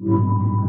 Requesting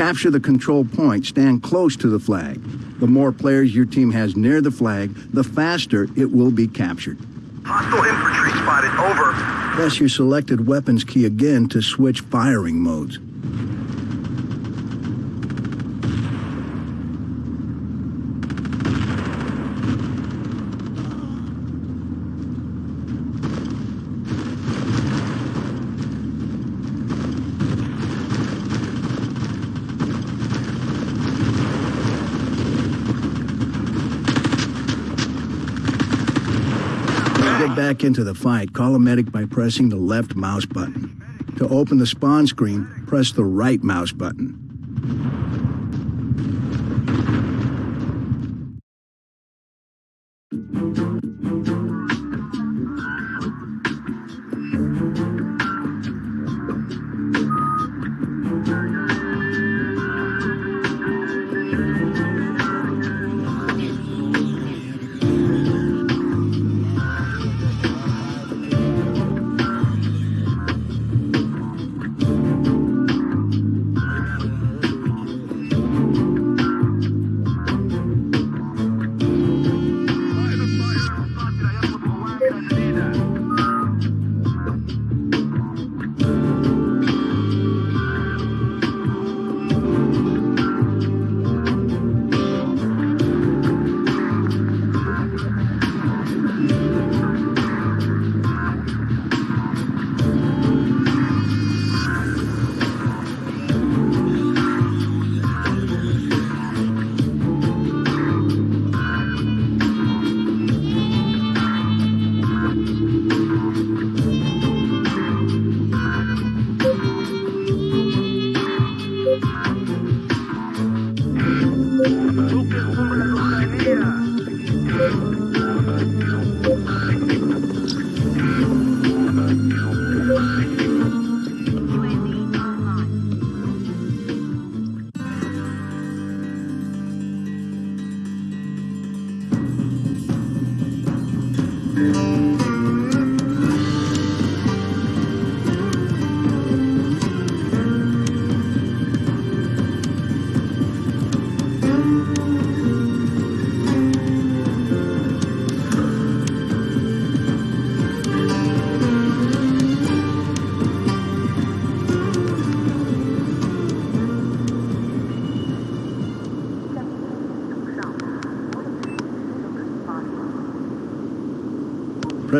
capture the control point, stand close to the flag. The more players your team has near the flag, the faster it will be captured. Hostile infantry spotted. Over. Press your selected weapons key again to switch firing modes. To get back into the fight, call a medic by pressing the left mouse button. To open the spawn screen, press the right mouse button.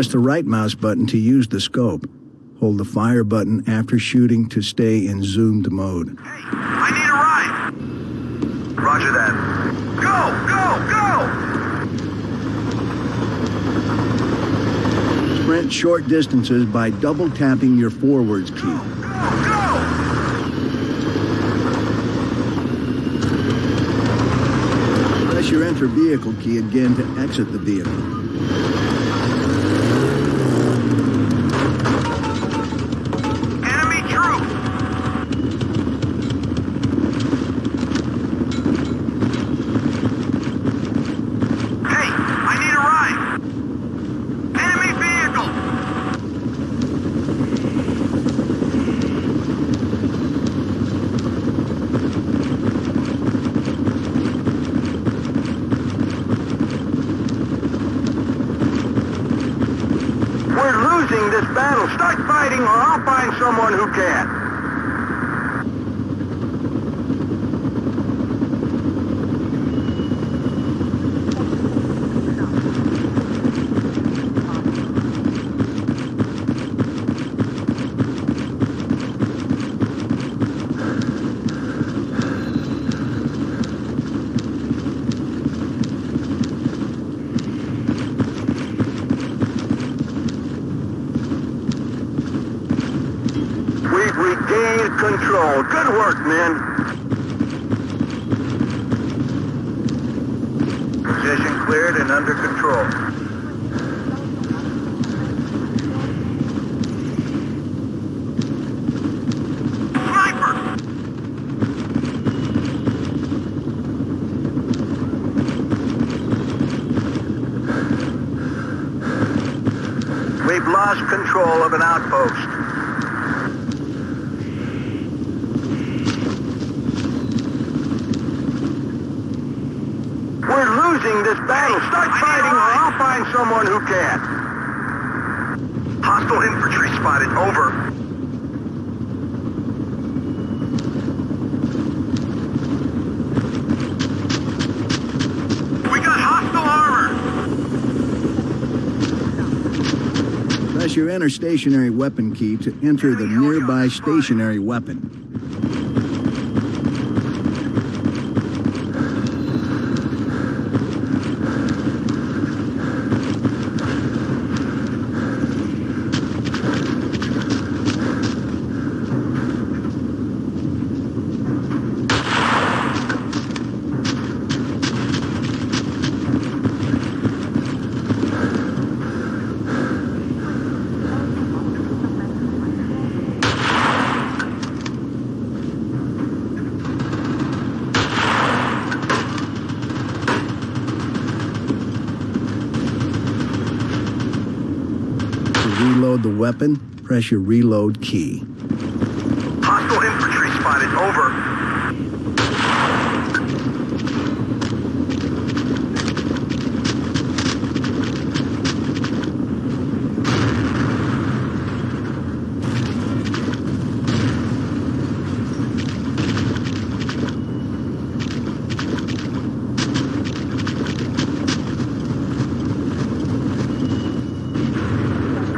Press the right mouse button to use the scope. Hold the fire button after shooting to stay in zoomed mode. Hey, I need a ride. Roger that. Go, go, go! Sprint short distances by double tapping your forwards key. Go, go! Press your enter vehicle key again to exit the vehicle. Enemy troop! Hey, I need a ride! Enemy vehicle! This battle. Start fighting or I'll find someone who can. We've Good work, men. Position cleared and under control. We've lost control of an outpost. We're losing this battle. Start fighting or I'll find someone who can. Hostile infantry spotted. Over. We got hostile armor. Press your enter stationary weapon key to enter the nearby stationary weapon. To reload the weapon, press your reload key. Hostile infantry spotted. Over.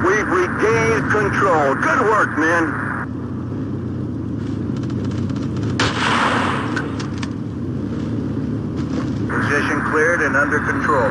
We've regained control. Good work, men. Position cleared and under control.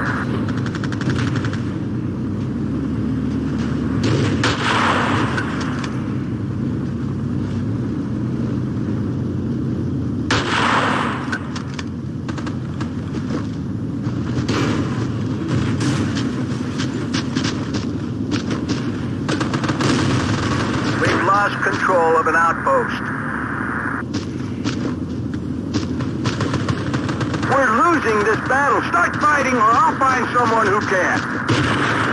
We've lost control of an outpost. We're losing this battle. Start fighting or I'll find someone who can.